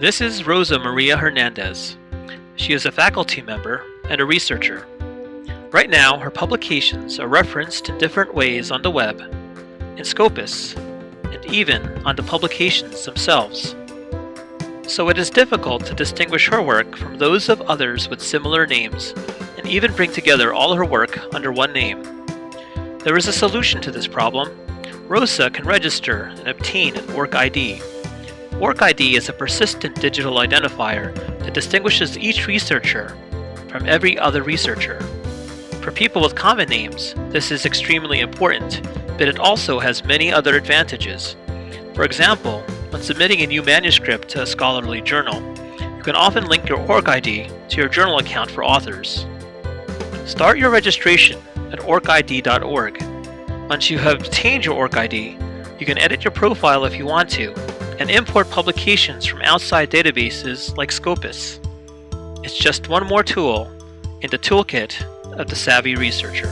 This is Rosa Maria Hernandez. She is a faculty member and a researcher. Right now, her publications are referenced in different ways on the web, in Scopus, and even on the publications themselves. So it is difficult to distinguish her work from those of others with similar names, and even bring together all her work under one name. There is a solution to this problem. Rosa can register and obtain an ORCID. ORCID is a persistent digital identifier that distinguishes each researcher from every other researcher. For people with common names, this is extremely important, but it also has many other advantages. For example, when submitting a new manuscript to a scholarly journal, you can often link your ORCID to your journal account for authors. Start your registration at orcid.org. Once you have obtained your ORCID, you can edit your profile if you want to, and import publications from outside databases like Scopus. It's just one more tool in the toolkit of the savvy researcher.